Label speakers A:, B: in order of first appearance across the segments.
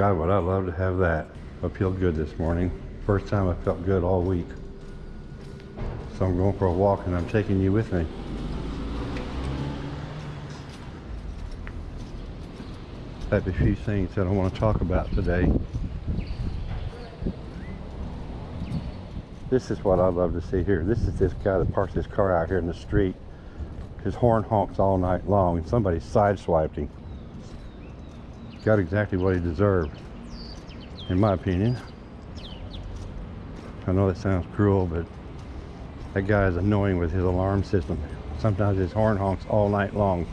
A: God, would I love to have that. I feel good this morning. First time I felt good all week. So I'm going for a walk and I'm taking you with me. I have a few things that I want to talk about today. This is what I love to see here. This is this guy that parks his car out here in the street. His horn honks all night long and somebody sideswiped him. Got exactly what he deserved, in my opinion. I know that sounds cruel, but that guy is annoying with his alarm system. Sometimes his horn honks all night long.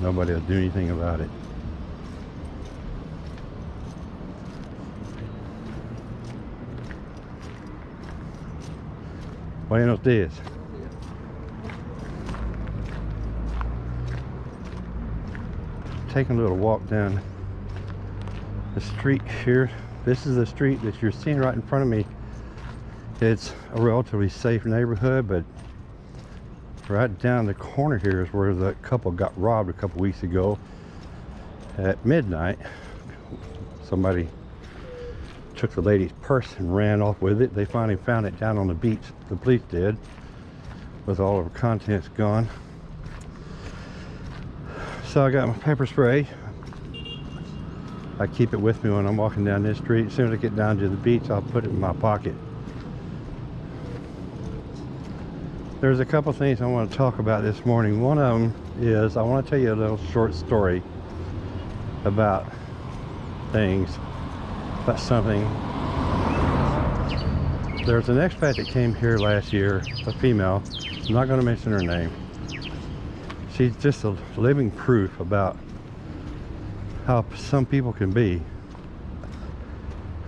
A: Nobody will do anything about it. Buenos dias. Taking a little walk down the street here. This is the street that you're seeing right in front of me. It's a relatively safe neighborhood, but right down the corner here is where the couple got robbed a couple weeks ago at midnight. Somebody took the lady's purse and ran off with it. They finally found it down on the beach, the police did, with all of her contents gone. So I got my pepper spray. I keep it with me when I'm walking down this street. As soon as I get down to the beach, I'll put it in my pocket. There's a couple things I want to talk about this morning. One of them is I want to tell you a little short story about things about something. There's an expat that came here last year, a female. I'm not going to mention her name. She's just a living proof about how some people can be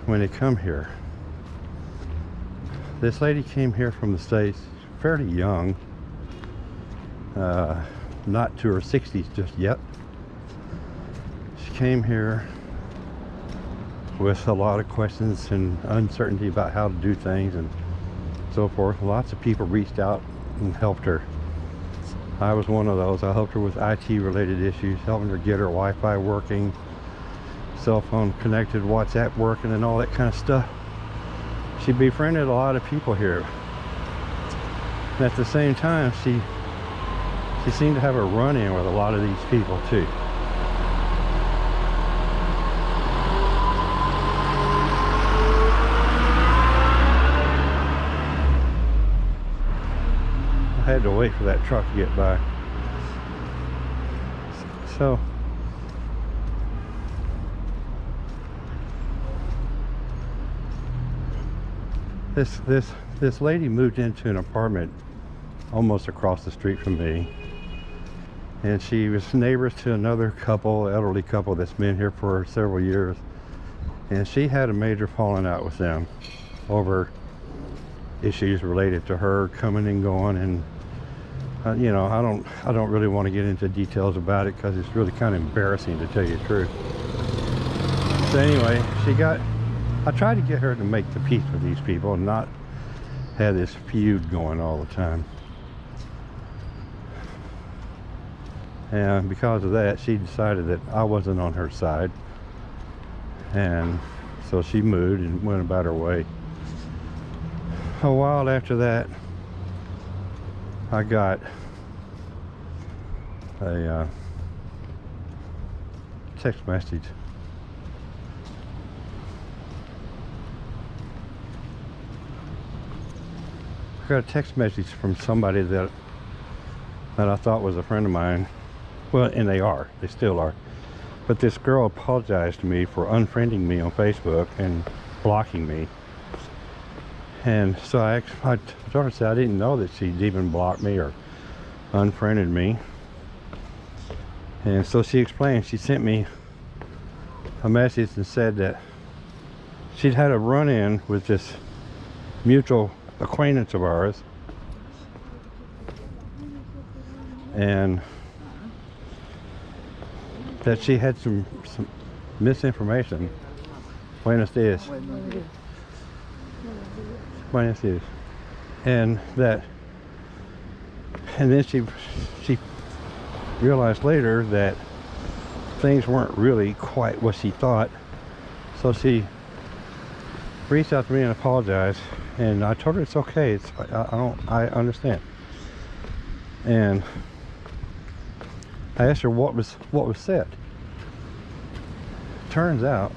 A: when they come here. This lady came here from the States fairly young, uh, not to her 60s just yet. She came here with a lot of questions and uncertainty about how to do things and so forth. Lots of people reached out and helped her. I was one of those. I helped her with IT related issues, helping her get her Wi-Fi working, cell phone connected, WhatsApp working and all that kind of stuff. She befriended a lot of people here. And at the same time, she she seemed to have a run-in with a lot of these people too. Had to wait for that truck to get by. So this this this lady moved into an apartment almost across the street from me and she was neighbors to another couple elderly couple that's been here for several years and she had a major falling out with them over issues related to her coming and going and uh, you know, I don't, I don't really want to get into details about it because it's really kind of embarrassing to tell you the truth. So anyway, she got, I tried to get her to make the peace with these people and not have this feud going all the time. And because of that, she decided that I wasn't on her side. And so she moved and went about her way. A while after that, I got a uh, text message. I got a text message from somebody that that I thought was a friend of mine. Well, and they are. They still are. But this girl apologized to me for unfriending me on Facebook and blocking me. And so I, I told her, said I didn't know that she'd even blocked me or unfriended me. And so she explained, she sent me a message and said that she'd had a run-in with this mutual acquaintance of ours. And that she had some, some misinformation. Buenos dias. Buenos dias. And that, and then she, she realized later that things weren't really quite what she thought. So she reached out to me and apologized. And I told her it's okay. It's I, I don't I understand. And I asked her what was what was said. Turns out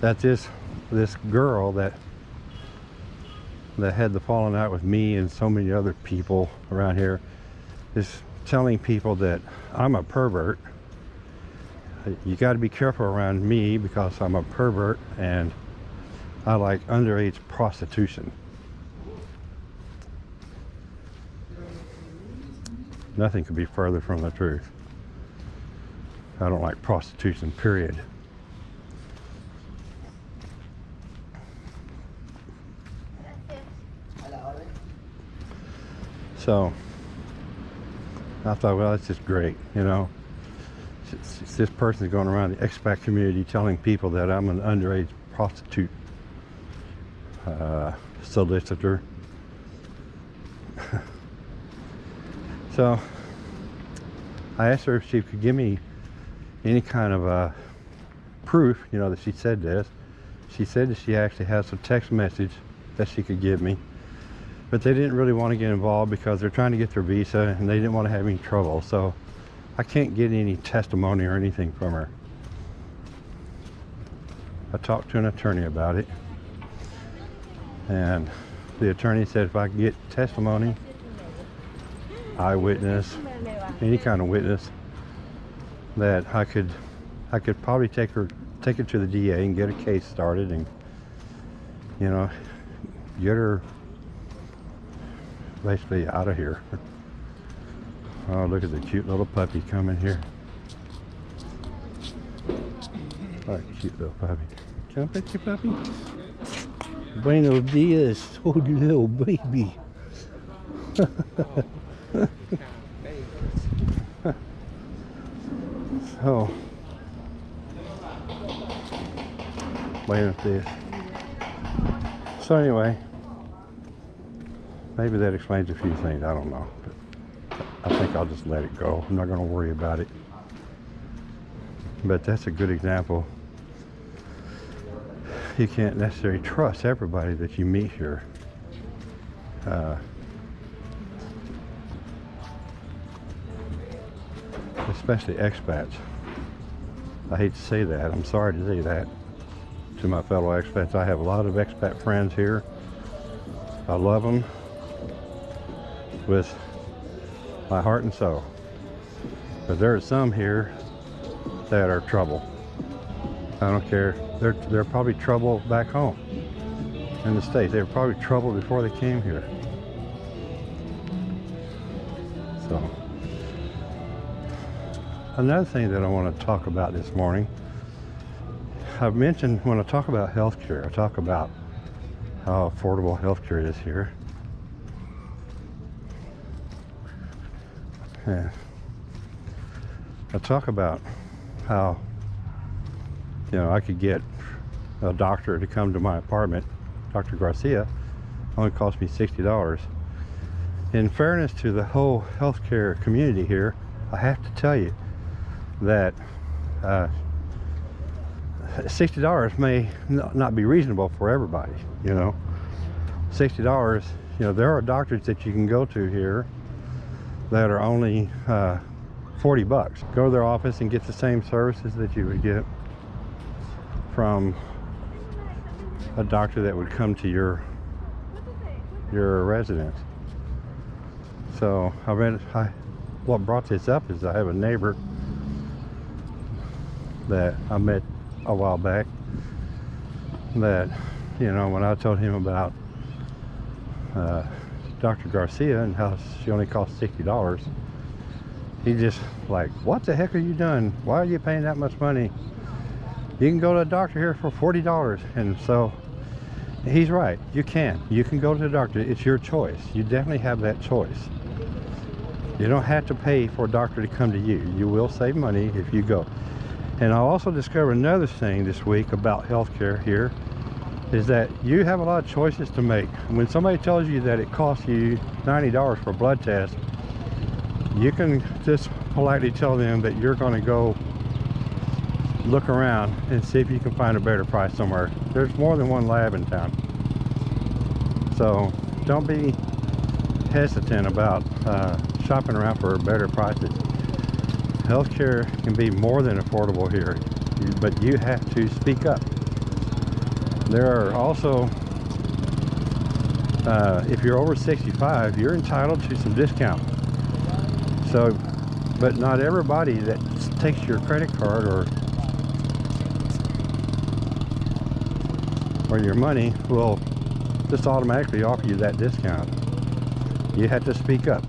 A: that this this girl that that had the falling out with me and so many other people around here is telling people that I'm a pervert. You got to be careful around me because I'm a pervert and I like underage prostitution. Nothing could be further from the truth. I don't like prostitution, period. So I thought, well, that's just great, you know. It's- it's This person's going around the expat community telling people that I'm an underage prostitute uh, solicitor. so I asked her if she could give me any kind of uh, proof, you know, that she said this. She said that she actually has a text message that she could give me. But they didn't really want to get involved because they're trying to get their visa and they didn't want to have any trouble. So I can't get any testimony or anything from her. I talked to an attorney about it. And the attorney said if I could get testimony, eyewitness, any kind of witness, that I could I could probably take her take it to the DA and get a case started and you know get her basically out of here. Oh look at the cute little puppy coming here. Oh, cute little puppy. I pet your puppy? Buenos dias, oh little baby. Oh. so, Buenos dias. So anyway, maybe that explains a few things. I don't know. But I think I'll just let it go. I'm not going to worry about it. But that's a good example you can't necessarily trust everybody that you meet here. Uh, especially expats. I hate to say that. I'm sorry to say that to my fellow expats. I have a lot of expat friends here. I love them with my heart and soul. But there are some here that are trouble. I don't care. They're they're probably trouble back home in the states. They were probably trouble before they came here. So another thing that I want to talk about this morning. I've mentioned when I talk about healthcare, I talk about how affordable healthcare is here. I talk about how you know, I could get a doctor to come to my apartment, Dr. Garcia, only cost me $60. In fairness to the whole healthcare community here, I have to tell you that uh, $60 may not be reasonable for everybody, you know. $60, you know, there are doctors that you can go to here that are only uh, 40 bucks. Go to their office and get the same services that you would get from a doctor that would come to your your residence. So I read I what brought this up is I have a neighbor that I met a while back that you know when I told him about uh, Dr. Garcia and how she only cost $60 he just like what the heck are you doing? Why are you paying that much money? You can go to a doctor here for $40 and so he's right. You can. You can go to the doctor. It's your choice. You definitely have that choice. You don't have to pay for a doctor to come to you. You will save money if you go. And I also discovered another thing this week about healthcare here is that you have a lot of choices to make when somebody tells you that it costs you $90 for a blood test you can just politely tell them that you're going to go look around and see if you can find a better price somewhere. There's more than one lab in town. So don't be hesitant about uh, shopping around for better prices. Healthcare can be more than affordable here, but you have to speak up. There are also, uh, if you're over 65, you're entitled to some discount. So, but not everybody that takes your credit card or or your money will just automatically offer you that discount. You have to speak up.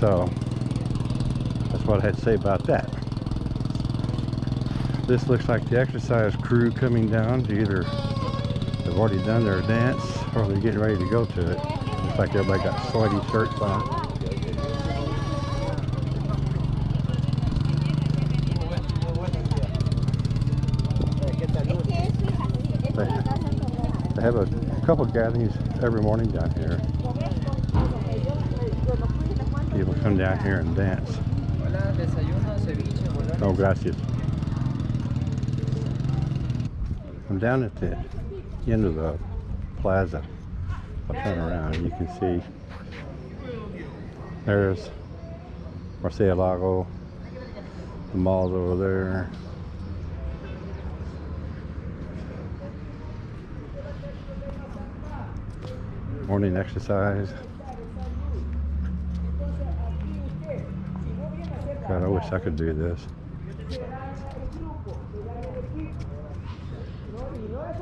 A: So that's what I had to say about that. This looks like the exercise crew coming down to either they've already done their dance or they're getting ready to go to it. Looks like everybody got sweaty shirts on. They have a couple gatherings every morning down here. People come down here and dance.
B: Hola, desayuno, ceviche, bolones.
A: Oh, gracias. I'm down at the end of the plaza. I'll turn around you can see there's Murciélago, the mall's over there. Morning exercise. God, I wish I could do this.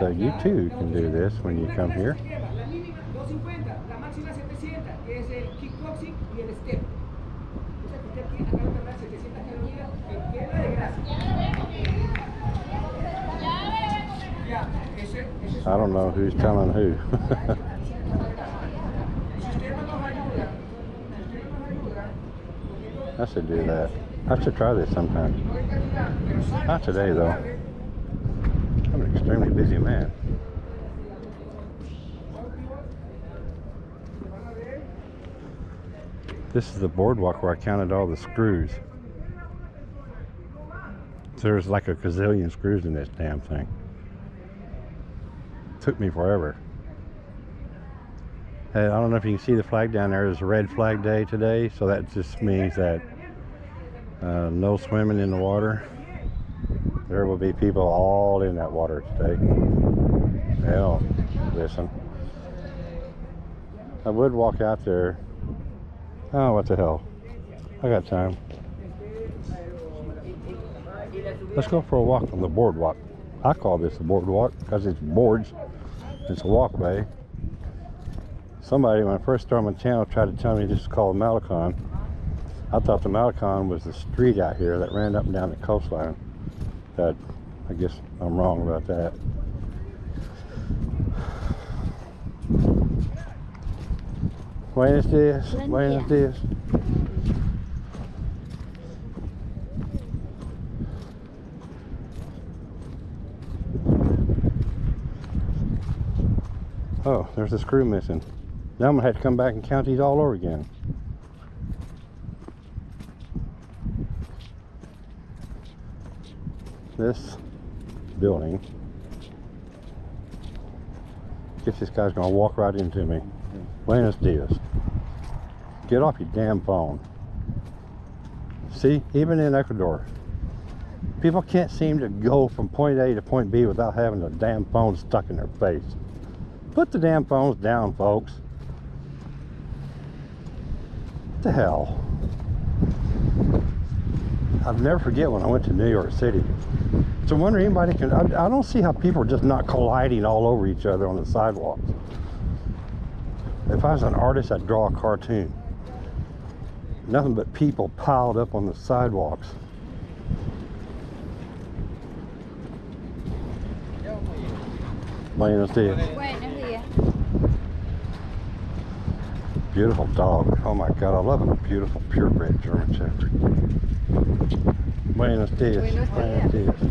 A: So you too can do this when you come here.
C: se lleva La mínima 250, la máxima 700, que es el kickboxing y el step. O sea que usted aquí acaba de cargar 700 calorías en queda de grasa. Ya, ese, ese es
A: I don't know who's telling who. I should do that. I should try this sometime. Not today, though. Extremely busy man. This is the boardwalk where I counted all the screws. There's like a gazillion screws in this damn thing. Took me forever. I don't know if you can see the flag down there. It's a red flag day today, so that just means that uh, no swimming in the water. There will be people all in that water today. Hell, listen. I would walk out there. Oh, what the hell? I got time. Let's go for a walk on the boardwalk. I call this the boardwalk because it's boards. It's a walkway. Somebody, when I first started my channel, tried to tell me this is called Malecon. I thought the Malecon was the street out here that ran up and down the coastline. That I guess I'm wrong about that. Buenos.
D: Buen
A: Buenos días. Oh, there's a screw missing. Now I'm gonna have to come back and count these all over again. This building. Guess this guy's gonna walk right into me. Buenos dias. Get off your damn phone. See, even in Ecuador, people can't seem to go from point A to point B without having a damn phone stuck in their face. Put the damn phones down, folks. What the hell? I'll never forget when I went to New York City. So I wonder anybody can. I, I don't see how people are just not colliding all over each other on the sidewalks. If I was an artist, I'd draw a cartoon. Nothing but people piled up on the sidewalks. Buenos dias.
D: Buenos días.
A: Beautiful dog. Oh my god, I love a beautiful purebred German Shepherd. Buenos dias.
D: Buenos dias.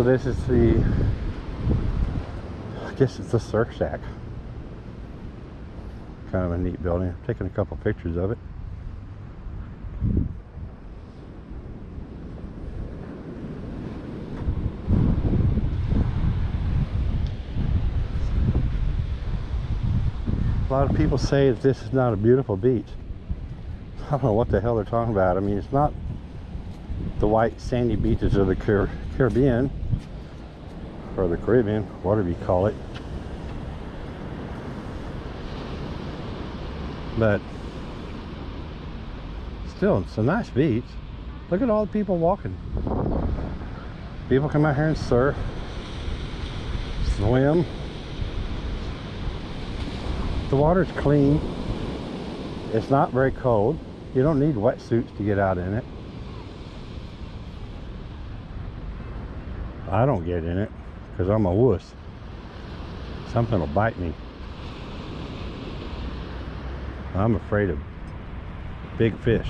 A: So this is the, I guess it's the Surf Shack. Kind of a neat building. I'm taking a couple pictures of it. A lot of people say that this is not a beautiful beach. I don't know what the hell they're talking about. I mean, it's not the white sandy beaches of the Caribbean or the Caribbean, whatever you call it. But still, it's a nice beach. Look at all the people walking. People come out here and surf, swim. The water's clean. It's not very cold. You don't need wetsuits to get out in it. I don't get in it because I'm a wuss. Something will bite me. I'm afraid of big fish.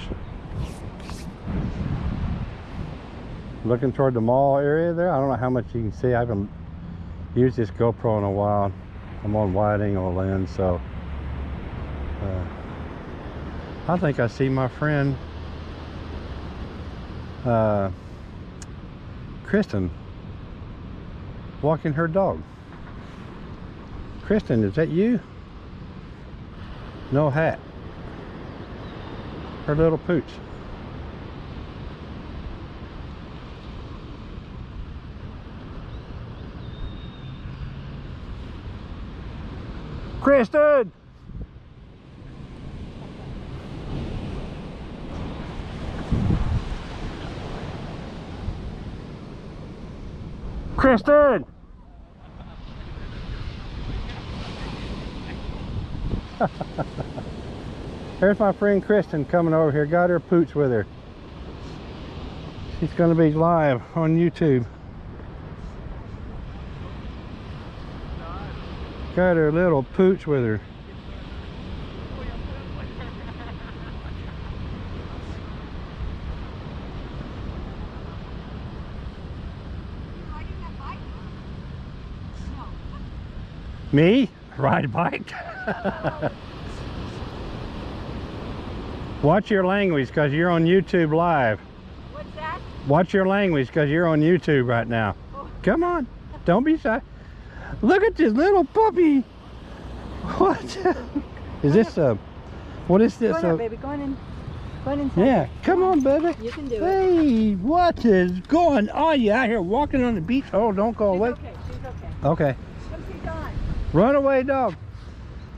A: Looking toward the mall area there. I don't know how much you can see. I haven't used this GoPro in a while. I'm on wide angle lens, so uh, I think I see my friend uh, Kristen walking her dog. Kristen, is that you? No hat. Her little pooch. Kristen! Kristen! There's my friend Kristen coming over here. Got her pooch with her. She's going to be live on YouTube. Got her little pooch with her. Me? Ride a bike? Watch your language because you're on YouTube live.
D: What's that?
A: Watch your language because you're on YouTube right now. Oh. Come on. Don't be shy. Look at this little puppy. What? Is this a... What is
D: Go
A: this?
D: on, there, uh,
A: a-
D: baby. Go on in. Go on inside.
A: yeah, come on, baby.
D: You can do it.
A: Hey, what is going on? You out here walking on the beach? Oh, don't go
D: She's
A: away.
D: okay. She's okay.
A: Okay. Runaway dog.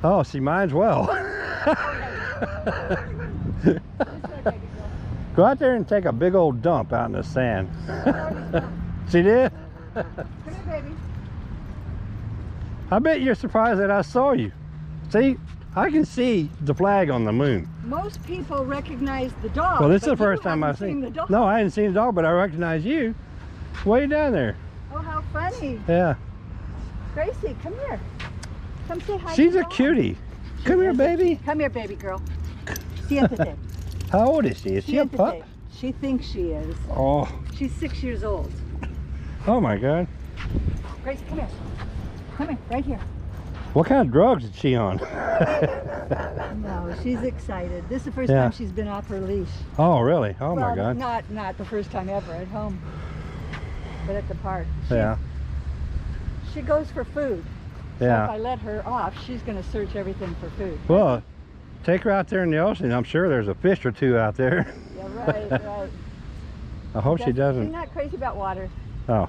A: Oh, see, mine's well.
D: This way, baby girl.
A: Go out there and take a big old dump out in the sand. See this?
D: Come here, baby.
A: I bet you're surprised that I saw you. See, I can see the flag on the moon.
D: Most people recognize the dog.
A: Well, this is the first time I've
D: haven't
A: seen.
D: the dog.
A: No, I hadn't seen the dog, but I recognize you. Way down there.
D: Oh, how funny.
A: Yeah,
D: Gracie, come here. Come say hi.
A: she's a cutie. Come here, baby.
D: Come here, baby girl. Siéntate.
A: How old is she? Is she a pup?
D: She thinks she is.
A: Oh,
D: She's six years old.
A: oh my God.
D: Gracie, come here. Come here, right here.
A: What kind of drugs is she on?
D: No, she's excited. This is the first
A: Yeah.
D: time she's been off her leash.
A: oh, really? Oh my God.
D: Not not the first time ever at home, but at the park. She,
A: Yeah,
D: She goes for food. So if. I let her off, she's going to search everything for food.
A: Well, take her out there in the ocean. I'm sure there's a fish or two out there.
D: Yeah, right, right.
A: I hope she
D: She's
A: doesn't.
D: not crazy about water.
A: Oh.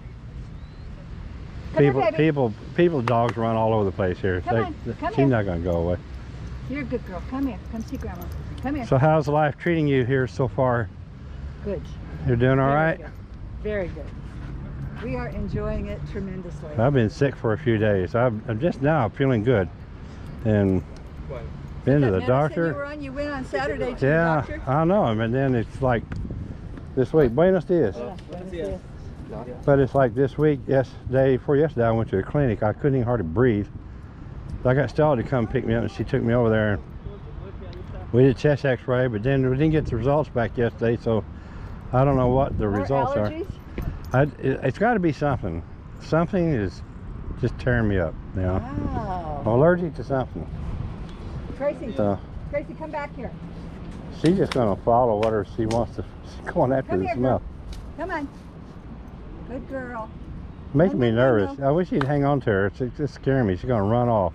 D: Come
A: people,
D: here,
A: people, people, dogs run all over the place here.
D: Come on, come
A: she's
D: here.
A: not going to go away.
D: You're a good girl. Come here. Come see Grandma. Come here.
A: So, how's life treating you here so far?
D: good.
A: You're doing all
D: Very
A: right?
D: good. Very good. We are enjoying it tremendously.
A: I've been sick for a few days. I'm, I'm just now feeling good, and Been to the doctor.
D: You were on. You went on Saturday to the
A: Yeah,
D: doctor.
A: I know him, and then it's like this week. Buenos dias.
D: Yeah, buenos dias.
A: But it's like this week, yesterday, before yesterday, I went to a clinic. I couldn't even hardly breathe. I got Stella to come pick me up, and she took me over there. And we did chest X-ray, but then we didn't get the results back yesterday, so I don't know what the
D: More
A: results
D: allergies?
A: are. I, it, it's got to be something. Something is just tearing me up. You know,
D: Wow.
A: I'm allergic to something.
D: Tracy,
A: So
D: Tracy, come back here.
A: she's just gonna follow whatever she wants to. She's going after
D: Come
A: the
D: here,
A: smell.
D: girl. Come on. Good girl.
A: Making me nervous. I wish you'd hang on to her. It's it's just scaring me. She's gonna run off.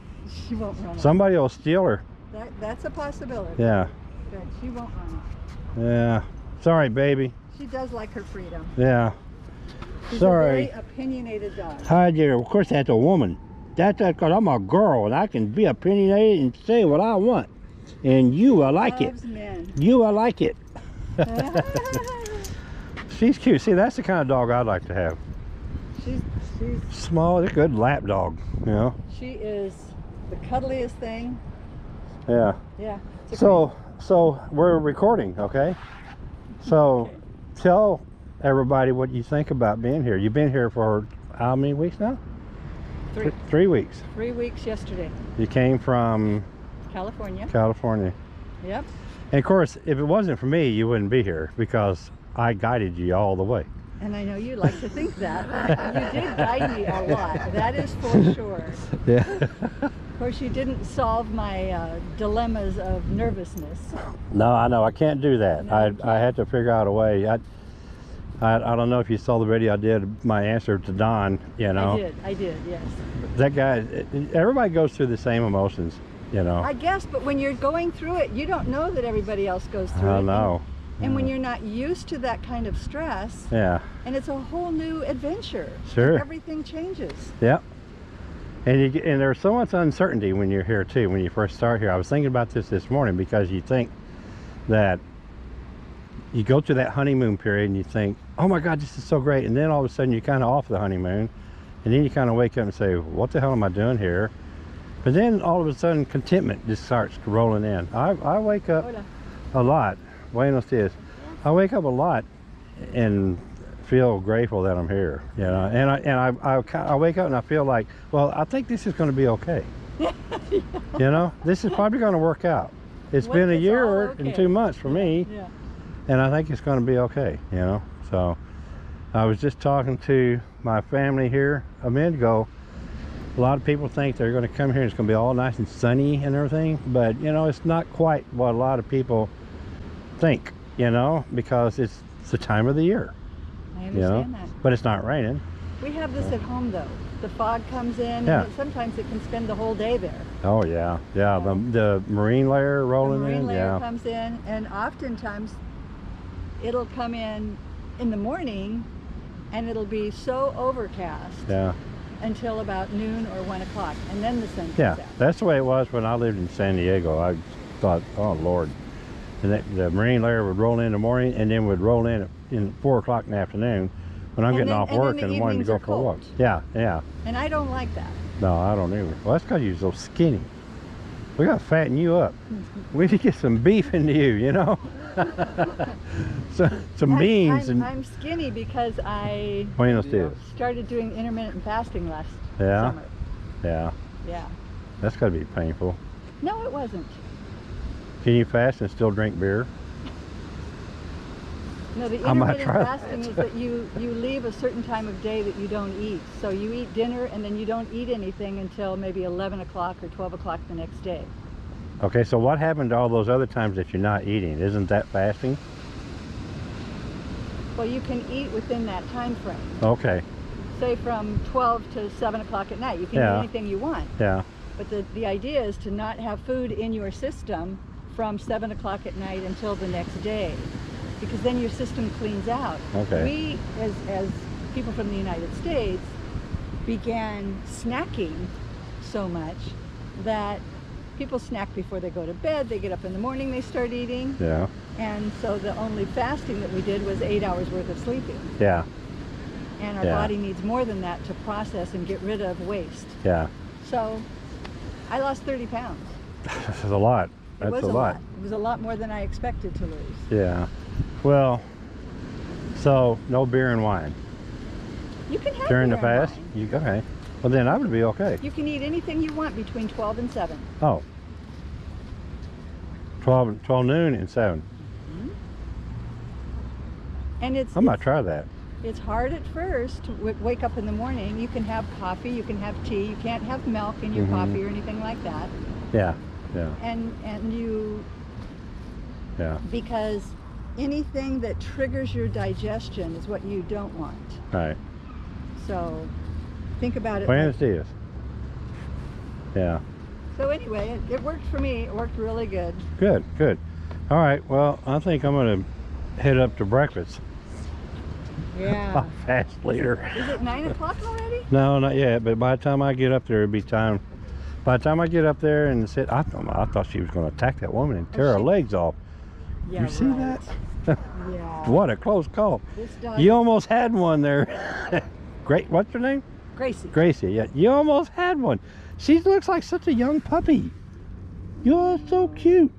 D: She won't run off.
A: Somebody will steal her.
D: That, that's a possibility.
A: Yeah,
D: Good. She won't run off.
A: yeah. Sorry, baby.
D: She does like her freedom.
A: Yeah.
D: She's
A: Sorry.
D: a very opinionated dog.
A: Hi there. Of course, that's a woman. That's because I'm a girl and I can be opinionated and say what I want. And you will like it.
D: Men.
A: You will like it. She's cute. See, that's the kind of dog I'd like to have.
D: she's she's
A: Small, a good lap dog. You know.
D: she is the cuddliest thing.
A: Yeah.
D: Yeah.
A: So, so we're recording, okay? So, tell everybody what you think about being here. You've been here for how many weeks now?
D: Three.
A: Th- Three weeks.
D: Three weeks yesterday.
A: You came from
D: California.
A: California.
D: Yep.
A: And of course, if it wasn't for me, you wouldn't be here because I guided you all the way.
D: And I know you like to think that. you did guide me a lot. That is for sure.
A: Yeah.
D: Of course, you didn't solve my uh, dilemmas of nervousness.
A: no, I know. I can't do that.
D: No,
A: I, I had to figure out a way. I, I, I don't know if you saw the video I did, my answer to Don, you know.
D: I did. I did. Yes.
A: That guy, everybody goes through the same emotions, you know.
D: I guess, but when you're going through it, you don't know that everybody else goes through it.
A: I
D: and-
A: know.
D: And, when you're not used to that kind of stress,
A: Yeah.
D: and it's a whole new adventure.
A: Sure.
D: Everything changes.
A: Yep. And you and there's so much uncertainty when you're here too. When you first start here, I was thinking about this this morning because you think that you go through that honeymoon period and you think, oh my God, this is so great, and then all of a sudden you're kind of off the honeymoon, and then you kind of wake up and say, what the hell am I doing here? But then all of a sudden contentment just starts rolling in. I, I wake up
D: Hola.
A: a lot. Buenos dias. I wake up a lot and feel grateful that I'm here. You know, and I and I I, I wake up and I feel like, well, I think this is going to be okay. You know, this is probably going to work out. It's
D: What
A: been a year
D: all
A: and two months for me,
D: Yeah.
A: and I think it's going to be okay. You know, so I was just talking to my family here a minute ago. A lot of people think they're going to come here and it's going to be all nice and sunny and everything, but you know, it's not quite what a lot of people think. You know, because it's, the time of the year.
D: I
A: You know,
D: understand that.
A: but it's not raining.
D: We have this at home though. The fog comes in,
A: Yeah.
D: and sometimes it can spend the whole day there.
A: Oh yeah, yeah. The the marine layer rolling The
D: marine
A: in.
D: Marine layer
A: Yeah,
D: comes in, and oftentimes it'll come in in the morning, and it'll be so overcast
A: yeah,
D: until about noon or one o'clock, and then the sun comes
A: yeah.
D: out.
A: That's the way it was when I lived in San Diego. I thought, oh Lord, and that, the marine layer would roll in in the morning and then would roll in at in four o'clock in the afternoon when I'm
D: And
A: getting
D: then-
A: off
D: and
A: work
D: the
A: and wanting to go for a walk. Yeah, yeah.
D: And I don't like that.
A: No, I don't either. Well, that's because you're so skinny. We got to fatten you up. we need to get some beef into you, you know. so, some
D: I-
A: beans
D: I'm,
A: and
D: I'm skinny because I
A: Buenos dias.
D: started doing intermittent fasting last
A: Yeah?
D: summer.
A: Yeah,
D: Yeah.
A: that's got to be painful.
D: No, it wasn't.
A: Can you fast and still drink beer?
D: No, the intermittent fasting is that you, you leave a certain time of day that you don't eat. So you eat dinner and then you don't eat anything until maybe 11 o'clock or 12 o'clock the next day.
A: Okay, so what happened to all those other times that you're not eating? Isn't that fasting?
D: Well, you can eat within that time frame.
A: Okay,
D: Say from 12 to 7 o'clock at night. You can
A: Yeah.
D: eat anything you want.
A: yeah,
D: But the, the idea is to not have food in your system from 7 o'clock at night until the next day. Because then your system cleans out.
A: Okay.
D: We, as, as people from the United States, began snacking so much that people snack before they go to bed. They get up in the morning, they start eating.
A: yeah,
D: And so the only fasting that we did was eight hours worth of sleeping.
A: yeah,
D: And our
A: Yeah.
D: body needs more than that to process and get rid of waste.
A: yeah.
D: So I lost 30 pounds.
A: This is a lot.
D: It
A: That's
D: was
A: a lot.
D: It was a lot more than I expected to lose.
A: Yeah. Well, so no beer and wine
D: You can have
A: during the fast. You okay? Well, then I would be okay.
D: You can eat anything you want between 12 and 7.
A: Oh. 12, 12 noon and 7.
D: And it's
A: I might try that.
D: it's hard at first to w- wake up in the morning. You can have coffee, you can have tea, you can't have milk in your
A: Mhm.
D: coffee or anything like that.
A: Yeah. Yeah.
D: And and you
A: Yeah.
D: because anything that triggers your digestion is what you don't want.
A: Right.
D: So think about it.
A: Buenos
D: like-
A: dias. Yeah.
D: so anyway, it, it worked for me. It worked really good.
A: Good. Good. All right. Well, I think I'm going to head up to breakfast.
D: Yeah.
A: Fast later.
D: Is it nine o'clock already?
A: No, not yet. But by the time I get up there, it'll be time. By the time I get up there and sit, I, thought I thought she was going to attack that woman and oh, tear her legs off.
D: Yeah.
A: you see
D: right.
A: that?
D: Yeah.
A: What a close call. You almost had one there. Great. What's her name?
D: Gracie.
A: Gracie. Yeah. You almost had one. She looks like such a young puppy. You're so cute.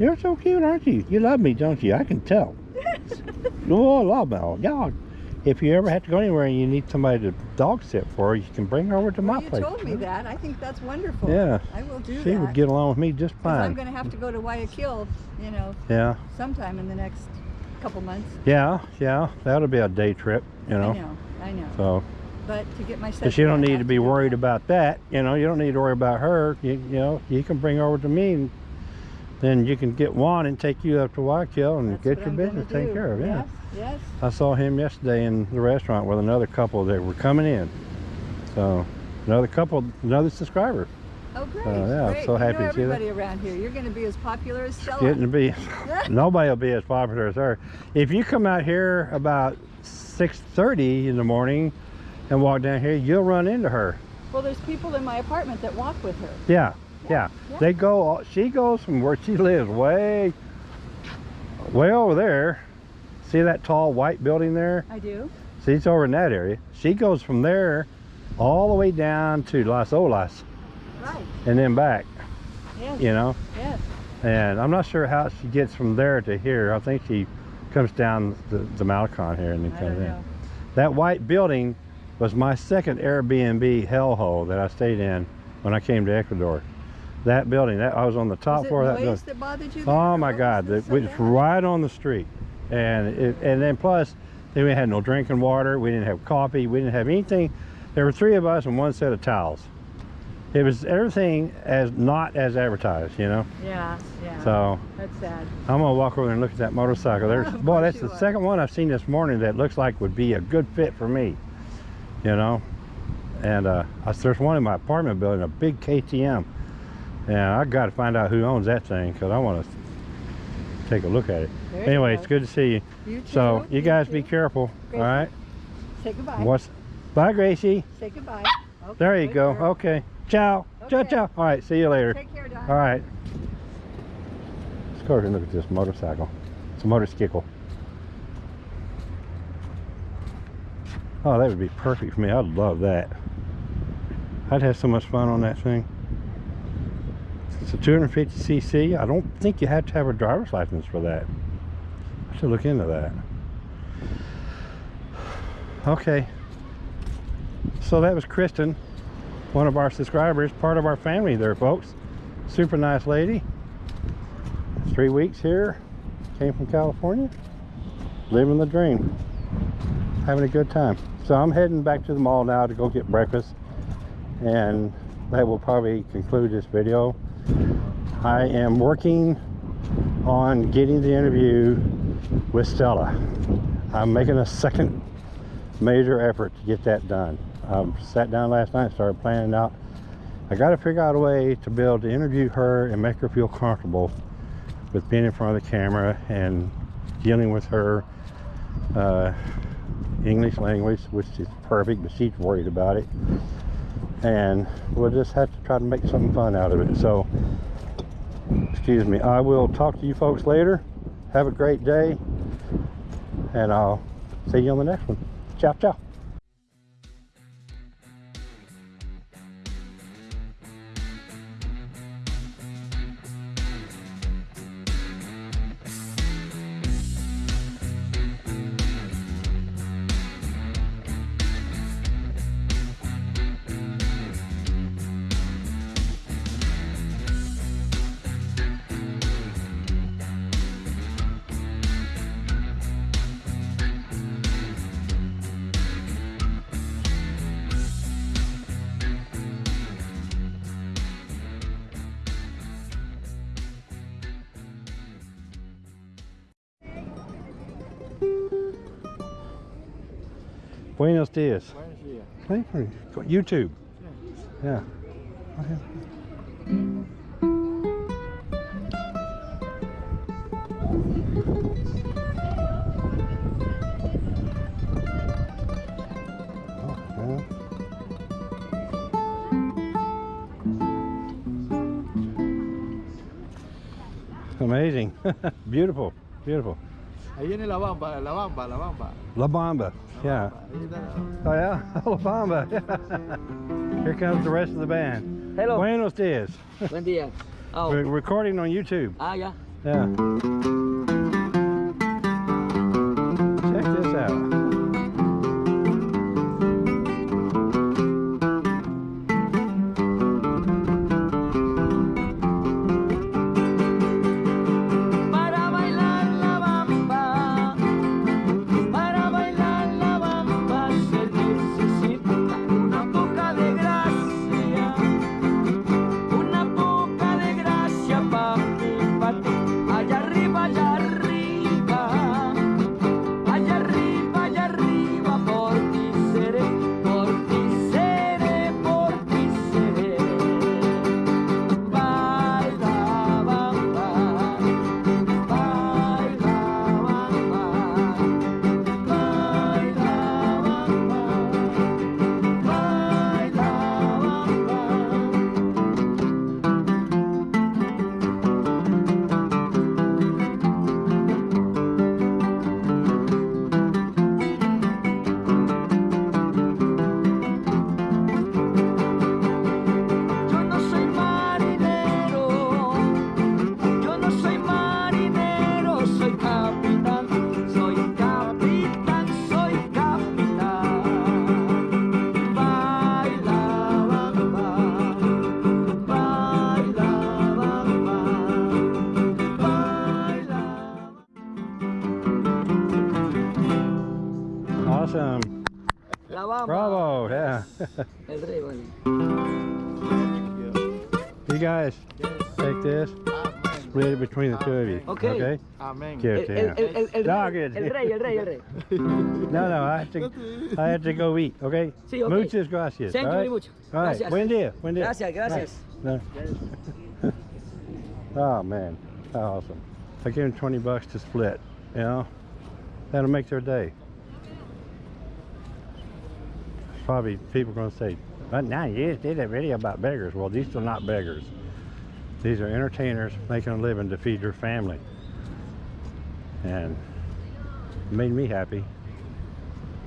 A: You're so cute, aren't you? You love me, don't you? I can tell. oh, I love Mel. Yeah. If you ever have to go anywhere and you need somebody to dog sit for, you can bring her over to
D: Well,
A: my
D: you
A: place.
D: told me that. I think that's wonderful.
A: Yeah.
D: I will do
A: She
D: that.
A: She would get along with me just
D: fine. I'm going to have to go to Guayaquil, you know,
A: Yeah.
D: sometime in the next couple months.
A: Yeah. Yeah. That'll be a day trip, you know.
D: I know. I know.
A: So,
D: But to get my set.
A: because you don't need to be worried
D: that.
A: about that. You know, you don't need to worry about her. You, you know, you can bring her over to me and then you can get Juan and take you up to Guayaquil and
D: That's
A: get your
D: I'm
A: business taken care of. Yeah.
D: Yes. Yes.
A: I saw him yesterday in the restaurant with another couple that were coming in. So, another couple, another subscriber.
D: Oh, great.
A: yeah, I'm
D: great.
A: so
D: You
A: happy
D: know
A: to see that.
D: everybody around here. You're going to be as popular as Stella.
A: Getting to be, nobody will be as popular as her. If you come out here about 6.30 in the morning and walk down here, you'll run into her.
D: Well, there's people in my apartment that walk with her.
A: Yeah, yeah.
D: Yeah.
A: They go, all- she goes from where she lives way, way over there. See that tall white building there?
D: I do.
A: She's over in that area. She goes from there all the way down to Las Olas
D: Right.
A: and then back,
D: Yes.
A: you know?
D: Yes.
A: And I'm not sure how she gets from there to here. I think she comes down the, the Malecon here and then
D: I
A: comes in.
D: know.
A: That white building was my second Airbnb hellhole that I stayed in when I came to Ecuador. That building, that I was on the top
D: Was it
A: floor of that
D: noise
A: building.
D: that bothered you? there,
A: Oh my God, it was right on the street, and it, and then plus, then we had no drinking water. We didn't have coffee. We didn't have anything. There were three of us and one set of towels. It was everything as not as advertised, you know.
D: Yeah. Yeah.
A: So
D: That's sad.
A: I'm gonna walk over there and look at that motorcycle. There's boy, that's the
D: are.
A: second one I've seen this morning that looks like would be a good fit for me, you know. And uh, I, there's one in my apartment building, a big KTM, and I got to find out who owns that thing because I want to take a look at it.
D: There
A: anyway,
D: go.
A: it's good to see you.
D: You too.
A: So you guys be careful,
D: Gracie.
A: all right?
D: Say goodbye.
A: What's bye, Gracie?
D: Say goodbye. Okay,
A: There you go.
D: girl.
A: Okay, ciao, ciao, ciao. All right, see you later.
D: Take care, Don.
A: All right. Let's go over and look at this motorcycle. It's a motorcycle. Oh, that would be perfect for me. I'd love that. I'd have so much fun on that thing. It's a 250cc. I don't think you have to have a driver's license for that. I should look into that. Okay. So that was Kristen, one of our subscribers, part of our family there, folks. Super nice lady. Three weeks here. Came from California. Living the dream. Having a good time. So I'm heading back to the mall now to go get breakfast. And that will probably conclude this video. I am working on getting the interview with Stella. I'm making a second major effort to get that done. I sat down last night started planning out. I got to figure out a way to be able to interview her and make her feel comfortable with being in front of the camera and dealing with her uh, English language, which is perfect, but she's worried about it. And we'll just have to try to make something fun out of it. So, excuse me. I will talk to you folks later. Have a great day, and I'll see you on the next one. Ciao, ciao.
B: Buenos dias.
E: Buenos dias.
B: Hey, YouTube. Yeah. Yeah. Amazing. beautiful. Beautiful.
E: Ahí viene la bamba, la bamba, la bamba.
B: La Bamba. Yeah. Oh yeah, La Bamba. Here comes the rest of the band.
A: Hello.
B: Buenos dias.
A: Buen día. Oh.
B: We're recording on YouTube.
A: Ah,
B: yeah. Yeah. Of you.
A: Okay.
B: Okay.
E: Amén.
B: Give
A: El,
B: it to
A: el,
B: him.
A: el, el, el,
B: No,
A: rey, el rey, el rey, el rey.
B: No, no, I have to, I have to go eat. Okay.
A: Sí, okay.
B: Muchas gracias.
A: Thank
B: all
A: you
B: right?
A: very much.
B: All right.
A: Gracias.
B: Buen día. Buen día.
A: Gracias, gracias.
B: No. oh man, how awesome! I give them 20 bucks to split. You know, that'll make their day. Probably people are going to say, "But now you did a video about beggars." Well, these are not beggars. These are entertainers making a living to feed their family, and made me happy.